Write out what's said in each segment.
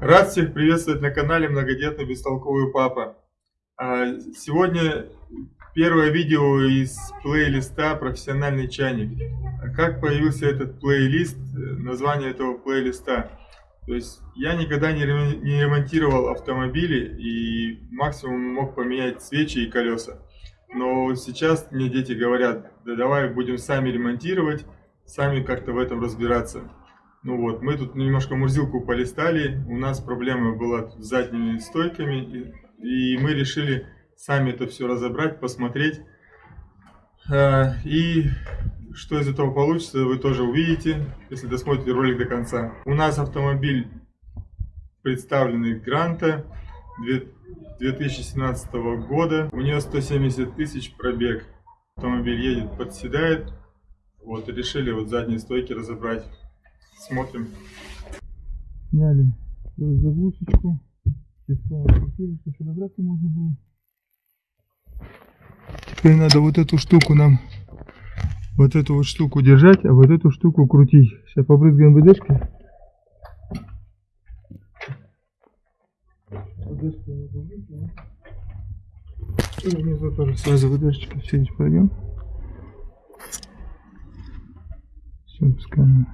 Рад всех приветствовать на канале Многодетный Бестолковый Папа. А, сегодня первое видео из плейлиста «Профессиональный чайник». Как появился этот плейлист, название этого плейлиста. То есть я никогда не ремонтировал автомобили и максимум мог поменять свечи и колеса. Но сейчас мне дети говорят, да давай будем сами ремонтировать, сами как-то в этом разбираться. Ну вот, мы тут немножко мурзилку полистали, у нас проблема была с задними стойками, и, и мы решили сами это все разобрать, посмотреть. А, и что из этого получится, вы тоже увидите, если досмотрите ролик до конца. У нас автомобиль представленный Гранта 2017 года. У нее 170 тысяч пробег. Автомобиль едет, подседает. Вот, решили вот задние стойки разобрать. Смотрим. Сняли заглушечку. Открутили, что добраться можно было. Теперь надо вот эту штуку нам, вот эту вот штуку держать, а вот эту штуку крутить. Сейчас побрызгаем ВДшкой. И внизу тоже сразу ВДшечка. Все здесь пройдем. Все, пускаем.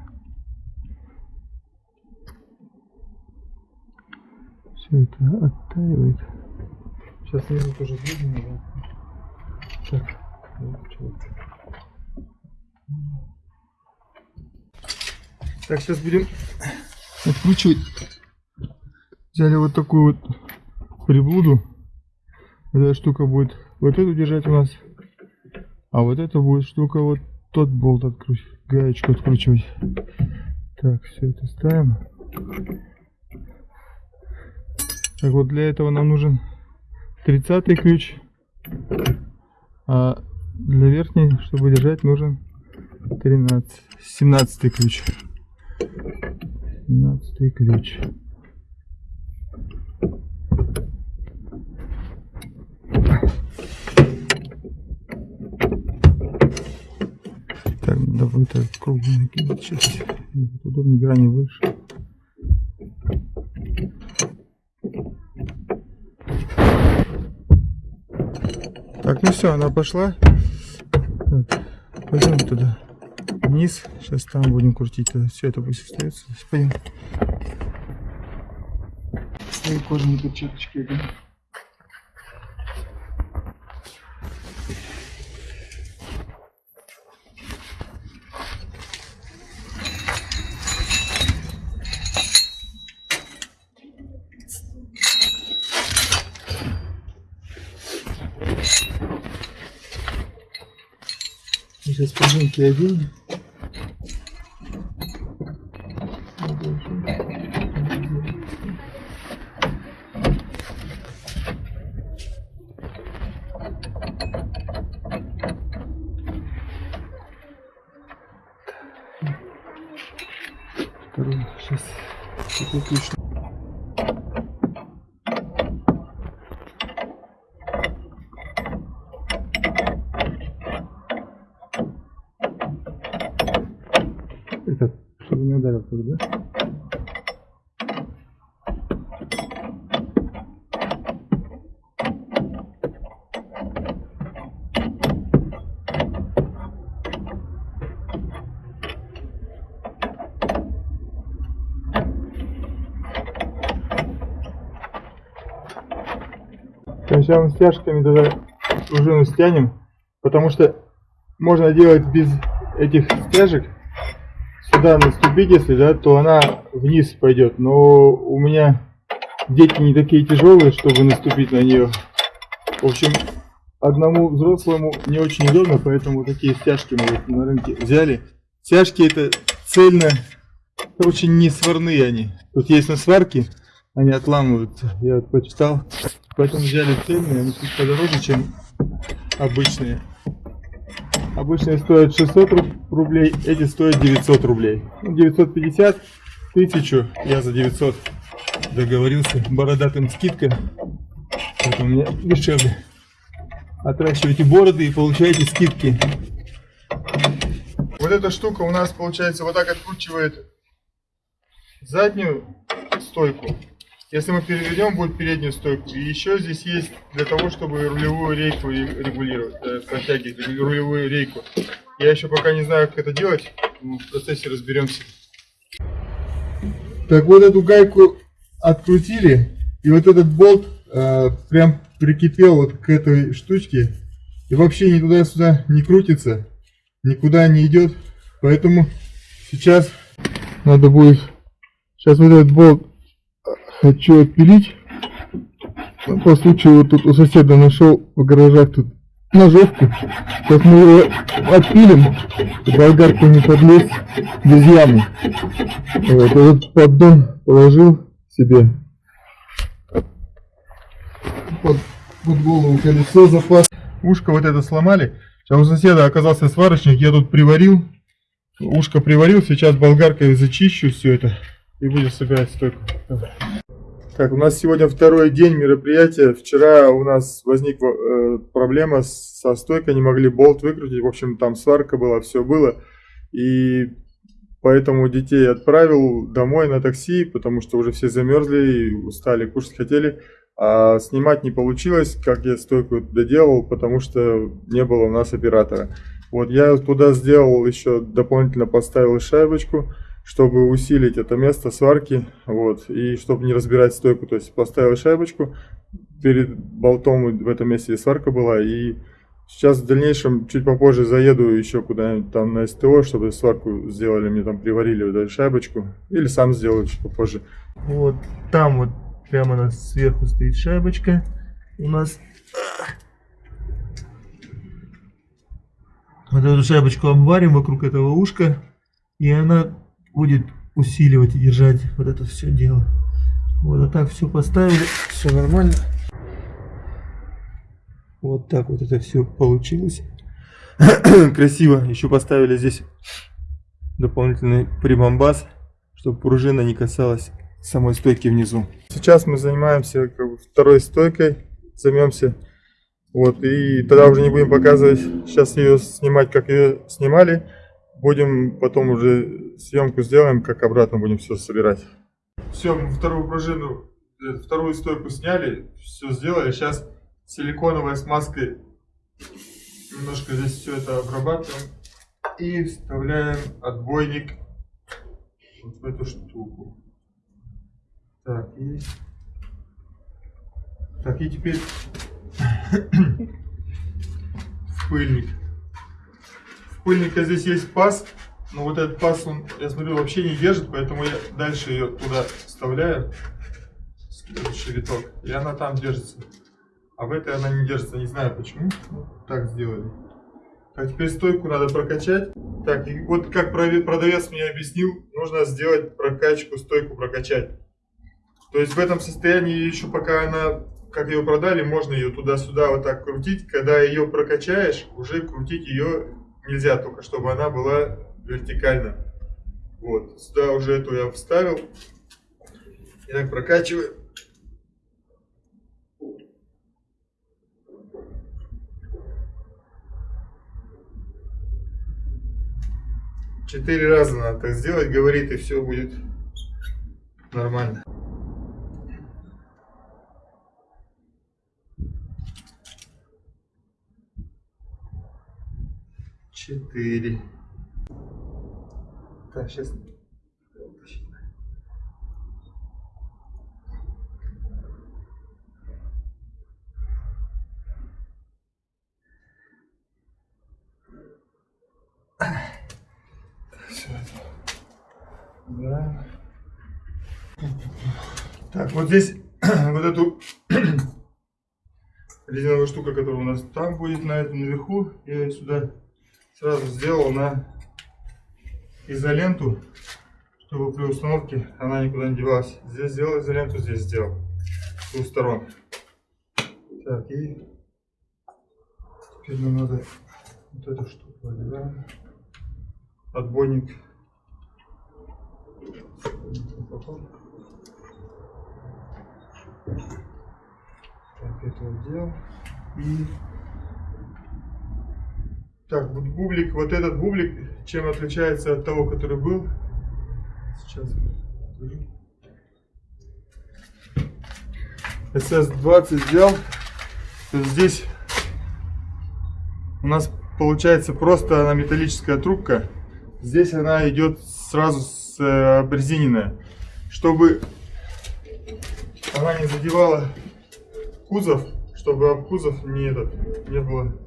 Все это оттаивает. Сейчас внизу тоже видно. Так, так, сейчас будем откручивать. Взяли вот такую вот приблуду. Эта штука будет вот эту держать у нас. А вот эта будет штука вот тот болт откручивать, гаечку откручивать. Так, все это ставим. Так вот для этого нам нужен 30 ключ. А для верхней, чтобы держать, нужен 13, 17 ключ. 17 ключ. Так, надо будет круглый накинуть сейчас. Удобнее грани выше. Так, ну все, она пошла. Пойдем туда вниз. Сейчас там будем крутить. Все это пусть остается. Пойдем. Свои кожаные перчаточки. Да? Сейчас пружинки оденем. Второй сейчас такой ключ. ударил тогда. Сначала стяжками тогда пружину стянем, потому что можно делать без этих стяжек сюда наступить, если, да, то она вниз пойдет. Но у меня дети не такие тяжелые, чтобы наступить на нее. В общем, одному взрослому не очень удобно, поэтому такие стяжки мы вот на рынке взяли. Стяжки это цельно, очень не сварные они. Тут есть на сварке, они отламываются. Я вот почитал. Поэтому взяли цельные, они чуть подороже, чем обычные. Обычные стоят 600 рублей, эти стоят 900 рублей. 950, ну, 1000, я за 900 договорился. Бородатым скидка, это у меня дешевле. Отращивайте бороды и получаете скидки. Вот эта штука у нас получается вот так откручивает заднюю стойку. Если мы переведем, будет переднюю стойку. И еще здесь есть для того, чтобы рулевую рейку ре- регулировать, э, протягивать рулевую рейку. Я еще пока не знаю, как это делать. В процессе разберемся. Так вот эту гайку открутили, и вот этот болт э, прям прикипел вот к этой штучке, и вообще ни туда-сюда не крутится, никуда не идет, поэтому сейчас надо будет, сейчас вот этот болт хочу отпилить, Ну, по случаю вот тут у соседа нашел в гаражах тут ножовку, сейчас мы его отпилим, болгарку не подлез без ямы. Вот, этот поддон положил себе под, под голову колесо запас. Ушко вот это сломали. Сейчас у соседа оказался сварочник, я тут приварил. Ушко приварил, сейчас болгаркой зачищу все это и будем собирать стойку. Так, у нас сегодня второй день мероприятия. Вчера у нас возникла э, проблема со стойкой, не могли болт выкрутить. В общем, там сварка была, все было. И поэтому детей отправил домой на такси, потому что уже все замерзли устали, кушать хотели. А снимать не получилось, как я стойку доделал, потому что не было у нас оператора. Вот я туда сделал еще дополнительно поставил шайбочку, чтобы усилить это место сварки, вот, и чтобы не разбирать стойку, то есть поставил шайбочку перед болтом в этом месте сварка была, и сейчас в дальнейшем, чуть попозже заеду еще куда-нибудь там на СТО, чтобы сварку сделали, мне там приварили вот эту шайбочку, или сам сделаю чуть попозже. Вот там вот прямо на сверху стоит шайбочка у нас. Вот эту шайбочку обварим вокруг этого ушка, и она будет усиливать и держать вот это все дело. Вот, а так все поставили, все нормально. Вот так вот это все получилось. Красиво. Еще поставили здесь дополнительный прибамбас, чтобы пружина не касалась самой стойки внизу. Сейчас мы занимаемся как бы, второй стойкой, займемся. Вот, и тогда уже не будем показывать, сейчас ее снимать, как ее снимали. Будем потом уже съемку сделаем, как обратно будем все собирать. Все, мы вторую пружину, э, вторую стойку сняли, все сделали. Сейчас силиконовой смазкой немножко здесь все это обрабатываем и вставляем отбойник вот в эту штуку. Так, и... Так, и теперь в пыльник. Пыльника здесь есть паз, но вот этот паз, он, я смотрю, вообще не держит, поэтому я дальше ее туда вставляю, следующий виток, и она там держится. А в этой она не держится, не знаю почему, ну, так сделали. Так, теперь стойку надо прокачать. Так, и вот как продавец мне объяснил, нужно сделать прокачку, стойку прокачать. То есть в этом состоянии еще пока она, как ее продали, можно ее туда-сюда вот так крутить. Когда ее прокачаешь, уже крутить ее нельзя, только чтобы она была вертикально. Вот, сюда уже эту я вставил. И так прокачиваю. Четыре раза надо так сделать, говорит, и все будет нормально. Четыре. Так, сейчас. Да. Так, вот здесь вот эту резиновую штуку, которая у нас там будет, на этом наверху, я сюда сразу сделал на изоленту, чтобы при установке она никуда не девалась. Здесь сделал изоленту, здесь сделал. С двух сторон. Так, и теперь нам надо вот эту штуку одеваем. Отбойник. Так, это отдел. И так, вот бублик, вот этот бублик, чем отличается от того, который был? Сейчас. покажу. SS20 взял, здесь у нас получается просто она металлическая трубка. Здесь она идет сразу с э, обрезиненная. Чтобы она не задевала кузов, чтобы об кузов не, этот, не было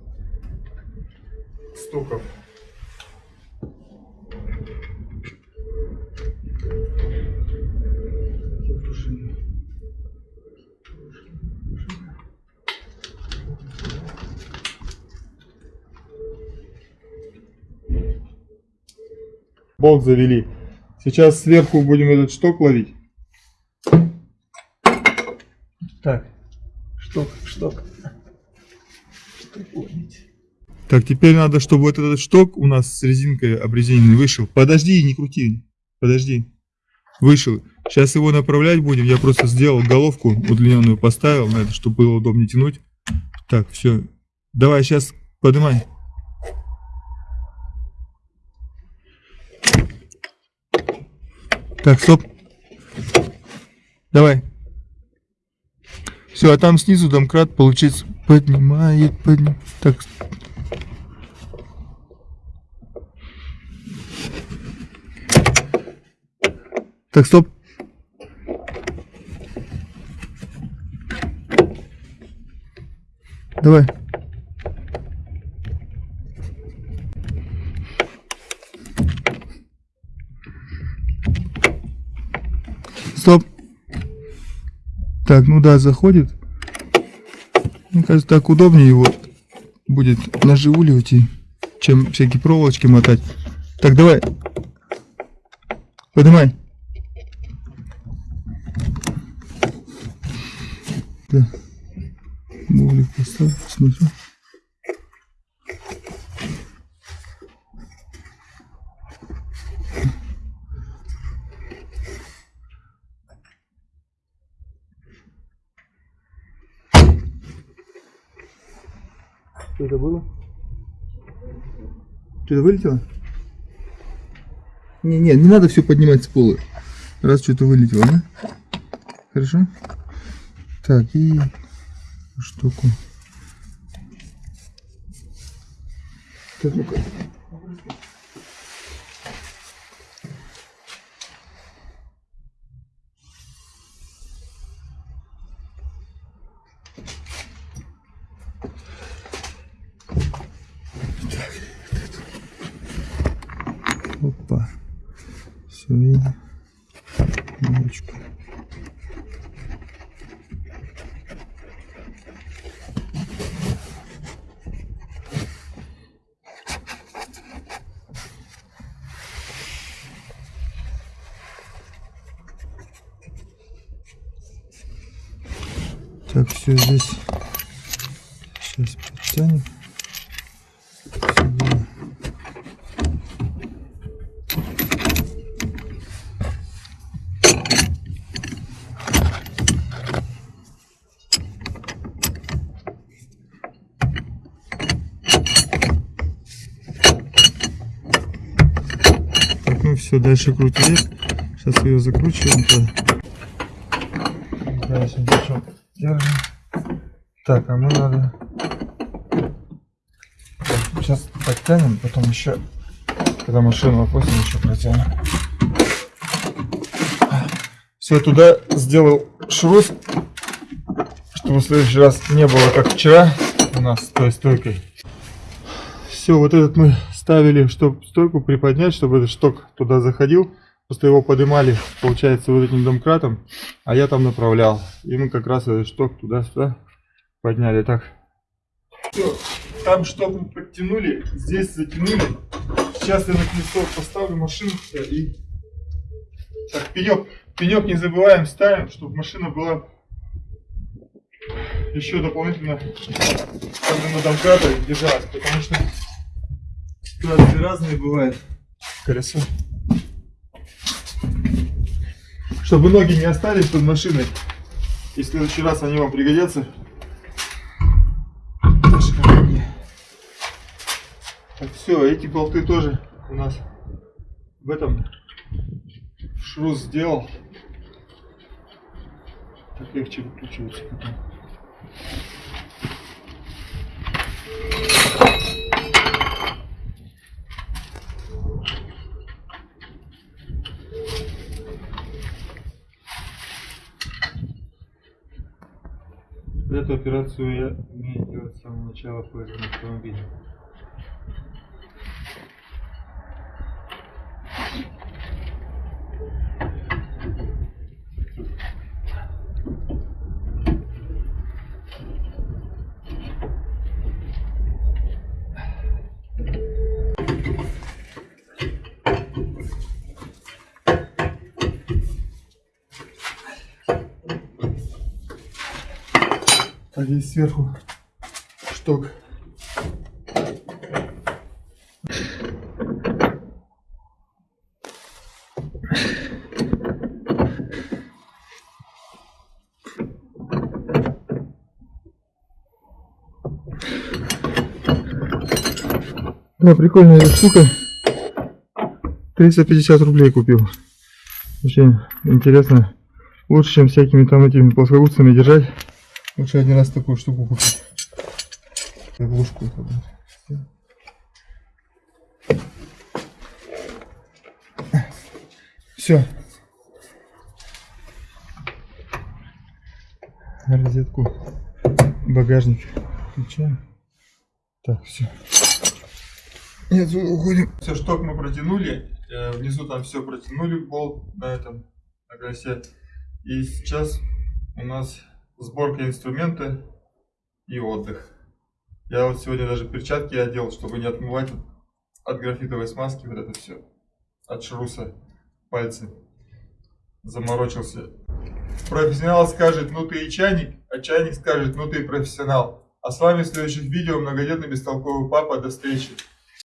стуков. Болт завели. Сейчас сверху будем этот шток ловить. Так, шток, шток. Шток ловить. Так, теперь надо, чтобы вот этот шток у нас с резинкой обрезиненный вышел. Подожди, не крути. Подожди. Вышел. Сейчас его направлять будем. Я просто сделал головку удлиненную, поставил на это, чтобы было удобнее тянуть. Так, все. Давай, сейчас поднимай. Так, стоп. Давай. Все, а там снизу домкрат, получается, поднимает, поднимает. Так. Так, стоп. Давай. Стоп. Так, ну да, заходит. Мне кажется, так удобнее его будет наживуливать, и, чем всякие проволочки мотать. Так, давай. Поднимай. Да. Бублик поставь, посмотрю. Что это было? Что-то вылетело? Не, не, не надо все поднимать с пола. Раз что-то вылетело, да? Хорошо? Так, и штуку. Так, ну-ка. Опа. Все, и Все здесь. Сейчас подтянем. Сюда. Так, ну все, дальше крутили. Сейчас ее закручиваем. Да, сейчас держим. Так, а мы надо... Сейчас подтянем, потом еще, когда машину опустим, еще протянем. Все, туда сделал шрус, чтобы в следующий раз не было, как вчера у нас с той стойкой. Все, вот этот мы ставили, чтобы стойку приподнять, чтобы этот шток туда заходил. Просто его поднимали, получается, вот этим домкратом, а я там направлял. И мы как раз этот шток туда-сюда подняли. Так. Все, там шток мы подтянули, здесь затянули. Сейчас я на колесо поставлю машину и... Так, пенек. Пенек не забываем ставим, чтобы машина была еще дополнительно на домкрата держалась, потому что ситуации разные бывают. Колесо. Чтобы ноги не остались под машиной. И в следующий раз они вам пригодятся. Все, эти болты тоже у нас в этом шрус сделал. Так легче выкручивается потом. Эту операцию я умею делать с самого начала пользования автомобиля. Так, здесь сверху шток. Да, прикольная эта штука. 350 рублей купил. Очень интересно. Лучше, чем всякими там этими плоскогубцами держать. Лучше один раз такую штуку купить. Заглушку это будет. Все. Розетку. Багажник. Включаем. Так, все. Отсюда уходим. Все, шток мы протянули. Э, Внизу там все протянули болт на этом на колесе. И сейчас у нас сборка инструмента и отдых. Я вот сегодня даже перчатки одел, чтобы не отмывать от графитовой смазки вот это все. От шруса пальцы. Заморочился. Профессионал скажет, ну ты и чайник, а чайник скажет, ну ты и профессионал. А с вами в следующих видео многодетный бестолковый папа. До встречи.